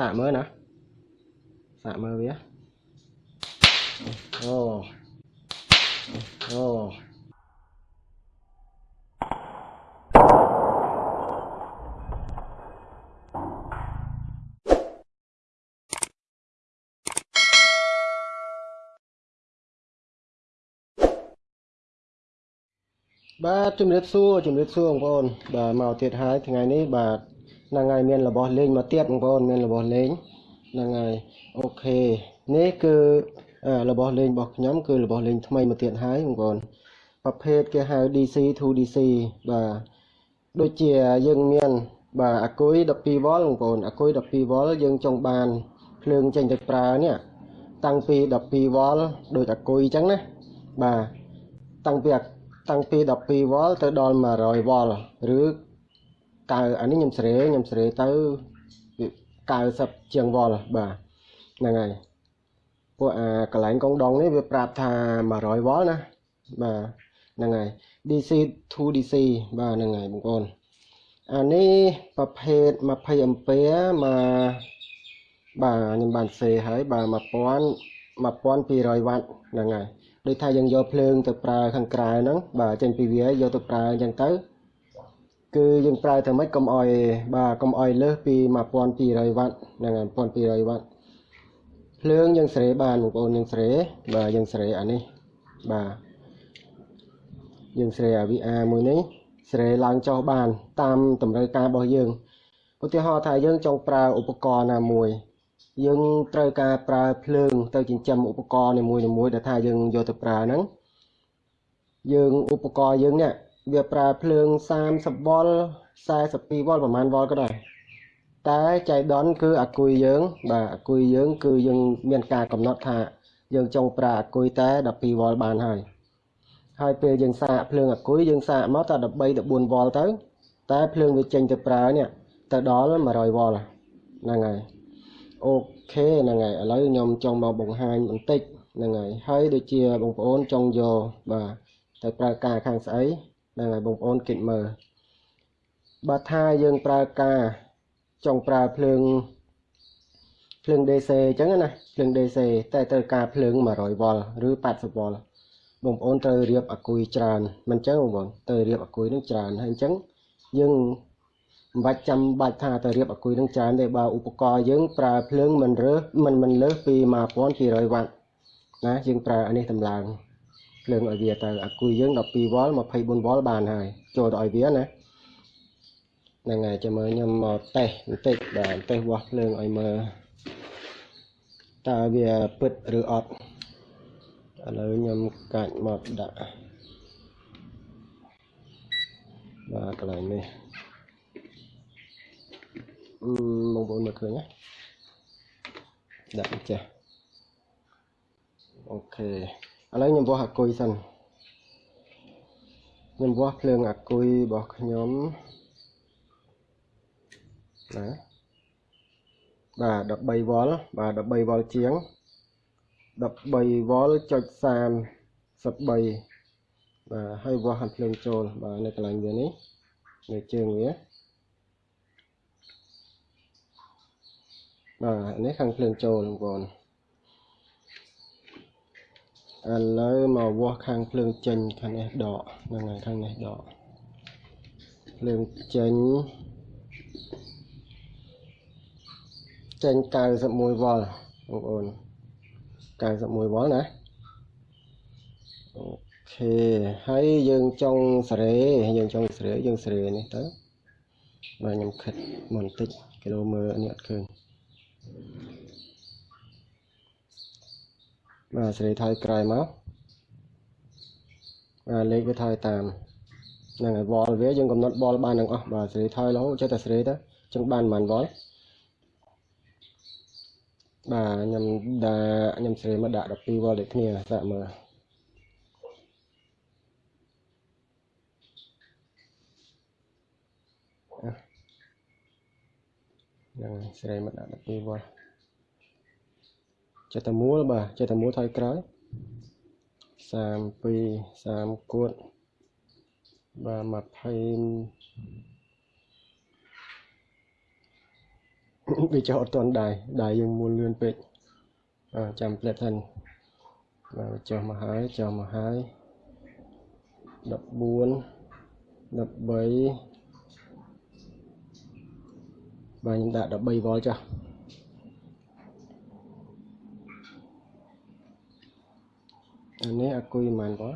សាកមើលណាសាកមើលវាអូអូបាទជំរាបសួរជំរាបសួរបងប្អូនបាទមកទៀតហើយថ្ងៃនេះបាទ ហ្នឹងហើយមានរបស់លេងមកទៀតបងប្អូនមានរបស់លេងហ្នឹងហើយអូខេនេះគឺអឺរបស់លេងរបស់ខ្ញុំគឺរបស់លេងថ្មីមកទៀតហើយបងប្អូនប្រភេទគេហៅ DC to DC បាទដូចជាយើងមានបាទអាគុយ12វ៉ុលបងប្អូនអាគុយ12វ៉ុលយើងចង់បានភ្លើងចេញទៅប្រើនេះតាំងពី12វ៉ុលដូចអាគុយអញ្ចឹងណាបាទតាំងពីអាតាំងពី12វ៉ុលទៅដល់100វ៉ុលឬ កៅអានេះខ្ញុំស្រេខ្ញុំស្រេទៅ90ជាងវ៉ុលបាទហ្នឹងហើយពួកអាកន្លែងកងដងនេះវាប្រាប់ថា100វ៉ុលណាបាទហ្នឹងហើយ DC to DC បាទហ្នឹងហើយបងប្អូនអានេះប្រភេទ20អាំពែមកបាទខ្ញុំបានសេហើយបាទ1000 1200វ៉ាត់ហ្នឹងហើយដូចថាយើងយកភ្លើងទៅប្រើខាងក្រៅហ្នឹងបាទចេញពីវាយកទៅប្រើអញ្ចឹងទៅ គឺយើងប្រើទៅម៉េចកុំអោយបាទកុំអោយលើសពី1200វ៉ាត់ហ្នឹងហើយ1200វ៉ាត់ភ្លើងយើងស្រេបានបងប្អូនយើងស្រេបាទយើងស្រេអានេះបាទយើងស្រេអា VR មួយនេះស្រេឡើងចុះបាន តាមតម្រូវការរបស់យើងឧទាហរណ៍ថាយើងចង់ប្រើឧបករណ៍ណាមួយ យើងត្រូវការប្រើភ្លើង ទៅចិញ្ចឹមឧបករណ៍នីមួយៗដែលថាយើងយកទៅប្រើហ្នឹងយើងឧបករណ៍យើងនេះ វាប្រើភ្លើង30វ៉ុល42វ៉ុលប្រហែលវ៉ុលក៏ដែរតែចៃដន្យគឺអាគុយយើង បាទអាគុយយើង គឺយើងមានការកំណត់ថាយើងចង់ប្រើអាគុយតែ12វ៉ុលបានហើយហើយពេលយើងសាកភ្លើងអាគុយយើងសាកមកតែ13 14វ៉ុលទៅ តែភ្លើងវាចេញទៅប្រើនេះទៅដល់100វ៉ុលហ្នឹងហើយអូខេហ្នឹងហើយឥឡូវខ្ញុំចង់មកបង្ហាញបន្តិចហ្នឹងហើយហើយដូចជាបងប្អូនចង់យកបាទទៅប្រើការខាងស្អីហ្នឹងហើយបងប្អូនគិតមើលបើថាយើងប្រើការចង់ប្រើភ្លើងភ្លើង DC អញ្ចឹងណាភ្លើង DC តែត្រូវការភ្លើង100វ៉ុលឬ80វ៉ុលបងប្អូនត្រូវរៀបអាគុយច្រើនមិនអញ្ចឹងបងប្អូនត្រូវរៀបអាគុយនឹងច្រើនហើយអញ្ចឹងយើងមិនបាច់ចាំបាច់ថាទៅរៀបអាគុយនឹងច្រើនទេបើឧបករណ៍យើងប្រើភ្លើងមិនរើសមិនមិនលើសពី1200វ៉ាត់ណាយើងប្រើអានេះតម្លើង ភ្លើងឲ្យវាទៅអាគុយយើង12វ៉ុល24វ៉ុលបានហើយចូលទៅឲ្យវាណាហ្នឹងហើយចាំមើលខ្ញុំមកតេស្តបន្តិចបាទតេស្តវាស់ភ្លើងឲ្យមើលតើវាពិតឬអត់ឥឡូវខ្ញុំកាច់មកដាក់បាទកន្លែងនេះបងប្អូនមើលឃើញណាដាក់ចេះអូខេ ឥឡូវខ្ញុំវាស់អាគុយសិនខ្ញុំវាស់ភ្លើងអាគុយរបស់ខ្ញុំណាបាទ13វ៉ុលបាទ13វ៉ុលជាង13វ៉ុលចុច33បាទហើយវាស់អាភ្លើងចូលបាទនៅកន្លែងវានេះនៅជើងវាបាទនេះខាងភ្លើងចូលបងប្អូន ឥឡូវមកវាស់ខាងភ្លើងចេញខាងនេះដកហ្នឹងហើយខាងនេះដកភ្លើងចេញចេញ91វ៉ុលបងប្អូន91វ៉ុលណាអូខេហើយយើងចង់សេរីយើងចង់សេរីយើងសេរីនេះទៅបាទខ្ញុំខិតបន្តិចគីឡូមើលនេះអត់ឃើញ បាទសេរីថយក្រោយមកបាទលេខវាថយតាមហ្នឹងហើយវ៉លវាយើងកំណត់បលបានទាំងអស់បាទសេរីថយរហូតចេះតែសេរីទៅចឹងបានប៉ុន្មានវ៉លបាទខ្ញុំដាក់ខ្ញុំសេរីមកដាក់12វ៉លដូចគ្នាសាកមើលហ្នឹងសេរីមកដាក់12វ៉ល ចិត្តតែមូលបាទចិត្តតែមូលថយក្រោយ32 30គួតបាទ20វាចោលអត់ទាន់ដៃដៃយើងមួលលឿនពេកអឺចាំផ្លែតសិនបាទចុះមកហើយចុះមកហើយ14 13បាទខ្ញុំដាក់13វ៉ុលចុះ អានេះអាគុយប៉ុន្មានវ៉ុល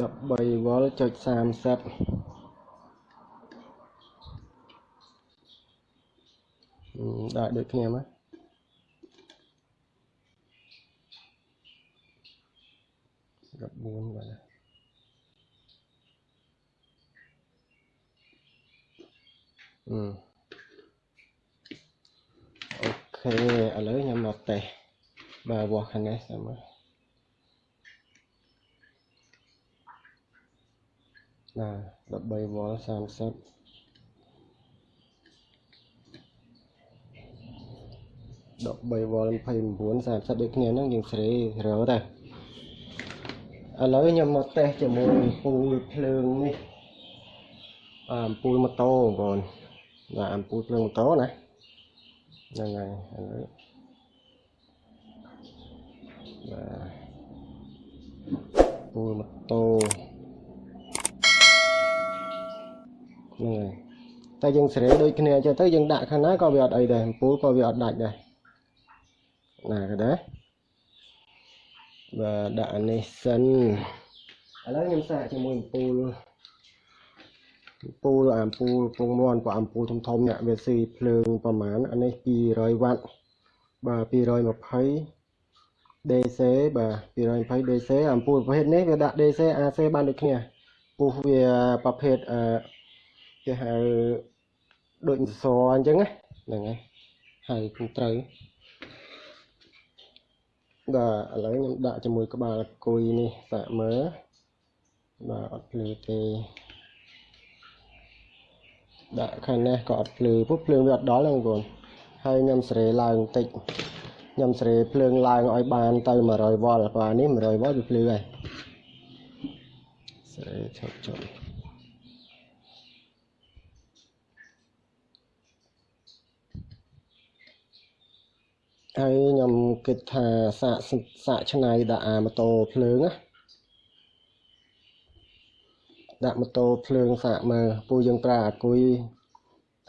13វ៉ុលចុច30ដាក់ដូចគ្នាមក14បាទអឺអូខេឥឡូវខ្ញុំមកតេស្ត បាទវាស់ខាងនេះតាមមើលណា13វ៉ុល30 13វ៉ុល29 30ដូចគ្នាហ្នឹងយើងស្រីរើទៅឥឡូវខ្ញុំមកតេស្តជាមួយអំពូលភ្លើងនេះអំពូលម៉ូតូបងប្អូនបាទអំពូលភ្លើងម៉ូតូណាហ្នឹងហើយឥឡូវ បាទពូលម៉ូតូហ្នឹងហើយតែយើងស្រីដូចគ្នាចឹងទៅយើងដាក់ខាងណាក៏វាអត់អីដែរអំពូលក៏វាអត់ដាច់ដែរណាក៏ដែរបាទដាក់អានេះសិនឥឡូវខ្ញុំសាកជាមួយអំពូលអំពូលអាអំពូលពងមន់ព្រោះអំពូលធំធំនេះវាស៊ីភ្លើងប្រហែលអានេះ200វ៉ាត់បាទ220 DC បាទ220 DC អំពូលប្រភេទនេះវាដាក់ DC AC បានដូចគ្នាពោះវាប្រភេទអឺគេហៅដូចសរអញ្ចឹងហ្នឹងហើយហើយគូត្រូវបាទឥឡូវខ្ញុំដាក់ជាមួយក្បាលគួយនេះសាក់មើលបាទអត់ភ្លឺទេដាក់ខាងនេះក៏អត់ភ្លឺពុះភ្លើងវាអត់ដល់ហ្នឹងបងប្អូនហើយខ្ញុំស្រេឡើងបន្តិច ខ្ញុំស្រេភ្លើងឡើងឲ្យបានទៅ100វ៉ុលបាទនេះ100វ៉ុលវាភ្លឺហើយស្រេឈប់ចុះហើយខ្ញុំគិតថាសាកសាកឆ្នៃដាក់អាម៉ូតូភ្លើងណាដាក់ម៉ូតូភ្លើងសាកមើលពូយើងប្រើអាគុយ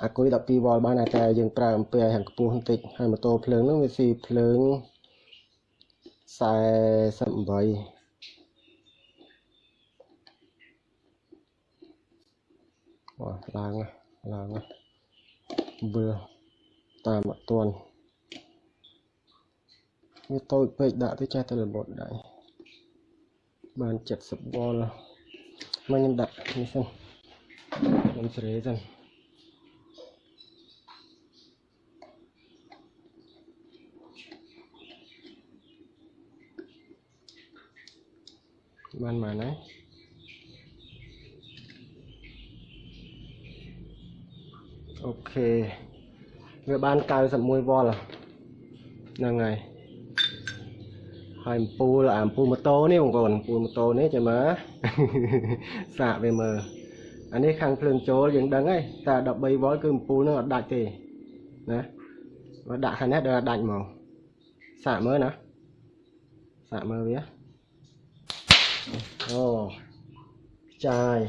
អាគុយ12វ៉ុលបានតែយើងប្រើអំពីឲ្យហាងខ្ពស់បន្តិចហើយម៉ូតូភ្លើងហ្នឹងវាស៊ីភ្លើង48វ៉ាឡើងឡើងវាតាមអត់ទាន់វាតូចពេកដាក់ទៅចេះតែរបត់ដៃបាន70វ៉ុលមកខ្ញុំដាក់នេះសិនខ្ញុំស្រេសិន បានមកណាអូខេវាបាន91វ៉ុលហ្នឹងហើយហើយអំពូលអំពូលម៉ូតូនេះបងប្អូនអំពូលម៉ូតូនេះចាំមើលសាកវាមើលអានេះខាងភ្លើងចូលយើងដឹងហើយតែ13វ៉ុលគឺអំពូលនឹងអត់ដាច់ទេណាបើដាក់ខាងនេះដល់ដាច់ហ្មងសាកមើលណាសាកមើលវា អូចាយ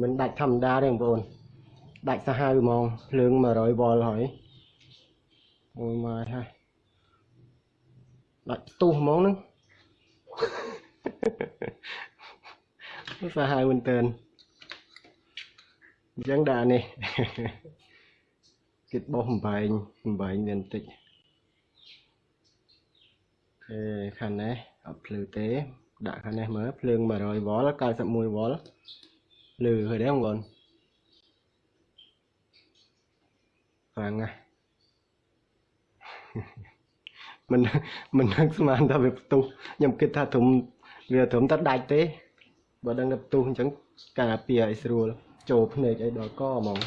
មិនដាច់ធម្មតាទេបងប្អូនដាច់សាហាវហ្មងភ្លើង100វ៉ុលហើយអូយមកហើយដាច់ផ្ទុះហ្មងហ្នឹងសាហាវមែនតើអញ្ចឹងដាក់នេះគិតបោះបំបែងបំបែងមានបន្តិចអេខាងនេះអត់ភ្លឺទេ ដាក់ខាងនេះមើលភ្លើង100វ៉ុល91វ៉ុលលឺហើយដែរបងប្អូនខ្លាំងណាស់មិនមិននឹកស្មានថាវាផ្ទុះខ្ញុំគិតថាធំវាត្រឹមតែដាច់ទេបើដឹងតែផ្ទុះអញ្ចឹងការពារឲ្យស្រួលចូលភ្នែកឲ្យដល់កហ្មង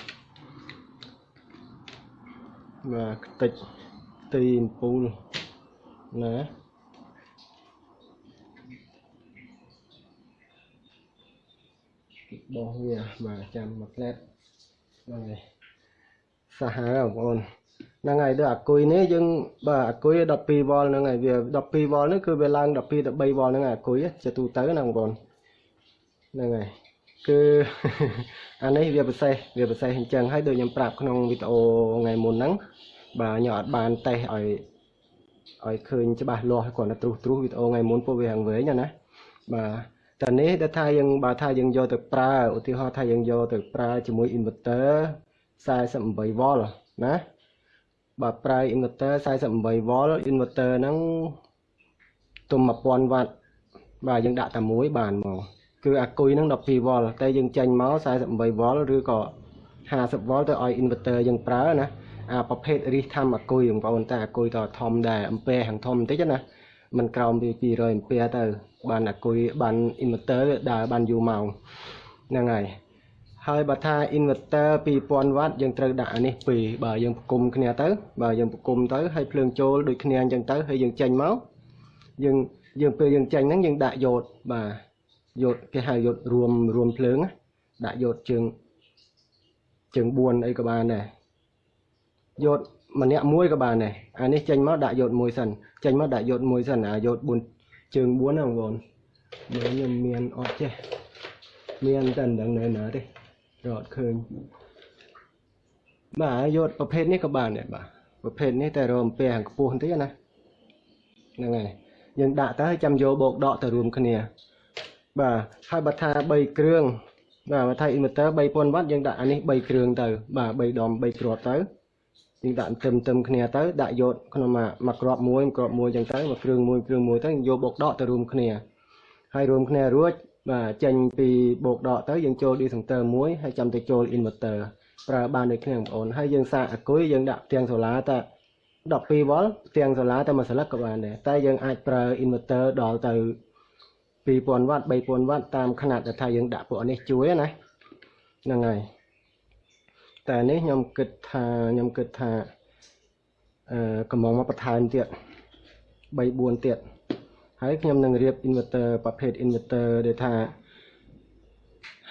បាទខ្ទេចទីអំពូលណា បោះវាបាទចាំមួយផ្លែតហ្នឹងហើយសាហាវបងប្អូនហ្នឹងហើយដូចអាគុយនេះយើងបាទអាគុយ12វ៉ុលហ្នឹងហើយវា12វ៉ុលនេះគឺវាឡើង12ទៅ3វ៉ុលហ្នឹងអាគុយជាទូទៅណាបងប្អូនហ្នឹងហើយគឺអានេះវាពិសេសវាពិសេសអញ្ចឹងហើយដូចខ្ញុំប្រាប់ក្នុងវីដេអូថ្ងៃមុនហ្នឹងបាទខ្ញុំអត់បានតេស្តឲ្យឲ្យឃើញច្បាស់លាស់គ្រាន់តែត្រុសត្រុសវីដេអូថ្ងៃមុនពោះវាហាងវែងណាបាទ តែនេះដែលថាយើងបើថាយើងយកទៅប្រើឧទាហរណ៍ថាយើងយកទៅប្រើជាមួយ inverter 48V ណាបើប្រើ inverter 48V inverter ហ្នឹងទុំ1000វ៉ាត់បាទយើងដាក់តែមួយបានមកគឺអាគុយហ្នឹង 12V តែយើងចេញមក 48V ឬក៏ 50V ទៅឲ្យ inverter យើងប្រើណាអាប្រភេទរីសធម្មអាគុយបងប្អូនតែអាគុយក៏ធំដែរអំពែខាងធំបន្តិចណាมันក្រោមពី200អំពែទៅ បានអាគុយបាន inverter ដើរបានយូរម៉ោងហ្នឹងហើយហើយបើថា inverter 2000វ៉ាត់យើងត្រូវដាក់អានេះពីរបើយើងផ្គុំគ្នាទៅបើយើងផ្គុំទៅហើយភ្លើងចូលដូចគ្នាអញ្ចឹងទៅហើយយើងចេញមកយើងយើងពេលយើងចេញហ្នឹងយើងដាក់យ៉ូតបាទយ៉ូតគេហៅយ៉ូតរួមរួមភ្លើងដាក់យ៉ូតជើងជើង4អីក៏បានដែរយ៉ូតម្នាក់មួយក៏បានដែរអានេះចេញមកដាក់យ៉ូតមួយសិនចេញមកដាក់យ៉ូតមួយសិនអាយ៉ូត4 ជើង4ណាបងប្អូនមើលខ្ញុំមានអត់ចេះមានតែមិនដឹងនៅណាទេរត់ឃើញបាទយកប្រភេទនេះក៏បានដែរបាទប្រភេទនេះតែរមពែខាងខ្ពស់បន្តិចណាហ្នឹងហើយយើងដាក់ទៅហើយចាំយកបោកដកទៅរួមគ្នា បាទហើយបើថា3គ្រឿងបាទបើថា inverter 3000វ៉ាត់យើងដាក់អានេះ3គ្រឿងទៅ បាទ3ដុំ3គ្រាប់ទៅ យើងដាក់ទឹមទឹមគ្នាទៅដាក់យកក្នុងមួយមួយគ្រាប់មួយគ្រាប់មួយអញ្ចឹងទៅមួយគ្រឿងមួយគ្រឿងមួយទៅយកបោកដកទៅរួមគ្នាហើយរួមគ្នារួចបាទចេញពីបូកដកទៅយើងចូល discounter មួយហើយចាំទៅចូល inverter ប្រើបានដូចគ្នាបងប្អូនហើយយើងសាកអគុយយើងដាក់ផ្ទាំងសូឡាតែ12 V ផ្ទាំងសូឡាតែមួយស្លឹកក៏បានដែរតែយើងអាចប្រើ inverter ដល់ទៅ2000 W 3000 W តាមຂະຫນាត់ដែលថាយើងដាក់ពួកនេះជួយណាហ្នឹងហើយ តែនេះខ្ញុំគិតថាខ្ញុំគិតថាអឺកំងមកបន្ថែមទៀត3 4ទៀតហើយខ្ញុំនឹងរៀប inverter ប្រភេទ inverter ដែលថា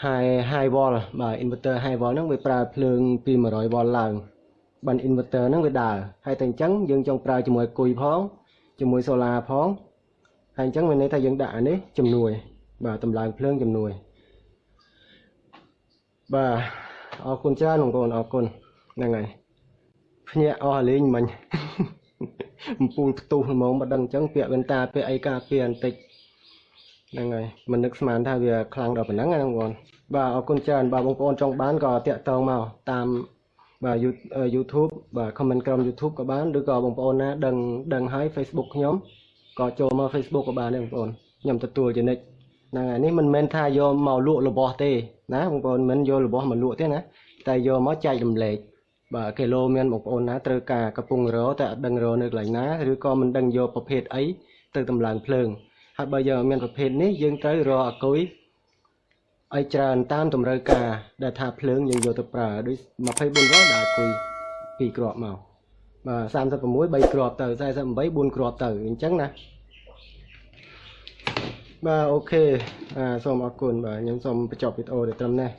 high high volt បាទ inverter high volt ហ្នឹងវាប្រើភ្លើងពី 100V ឡើងបាន inverter ហ្នឹងវាដើរហើយតែអញ្ចឹងយើងចង់ប្រើជាមួយគុយផងជាមួយ solar ផងហើយអញ្ចឹងមានន័យថាយើងដាក់អានេះជំនួយ បាទតម្លើងភ្លើងជំនួយបាទ អរគុណច្រើនបងប្អូនអរគុណហ្នឹងហើយភ្ញាក់អស់លេងមិញអំពូលផ្ទុះហ្មងបើដឹងអញ្ចឹងពាក់វ៉ែនតាពាក់អីការពារបន្តិចហ្នឹងហើយមិននឹកស្មានថាវាខ្លាំងដល់ប៉ុណ្ណឹងណាបងប្អូនបាទអរគុណច្រើនបាទបងប្អូនចង់បានក៏តាក់ទងមកតាមបាទ YouTube បាទ comment ក្រុម YouTube ក៏បានឬក៏បងប្អូនណាដឹងដឹងហើយ Facebook ខ្ញុំក៏ចូលមក Facebook ក៏បានដែរបងប្អូនខ្ញុំទទួលជានិច្ច ហ្នឹងហើយនេះមិនមែនថាយកមកលក់របស់ទេណាបងប្អូនមិនយករបស់មកលក់ទេណាតែយកមកចែករំលែកបាទគីឡូមានបងប្អូនណាត្រូវការកំពុងរតែអត់ដឹងរនៅកន្លែងណាឬក៏មិនដឹងយកប្រភេទអីទៅតម្លើងភ្លើងហើយបើយើងមានប្រភេទនេះយើងត្រូវរកអគុយឲ្យច្រើនតាមតម្រូវការដែលថាភ្លើងយើងយកទៅប្រើដូច24វ៉ុលដែលអគុយ2គ្រាប់មកបាទ36 3គ្រាប់ទៅ48 4គ្រាប់ទៅអញ្ចឹងណា បាទអូខេអាសូមអរគុណបាទខ្ញុំសូមបញ្ចប់វីដេអូទៅត្រឹមនេះ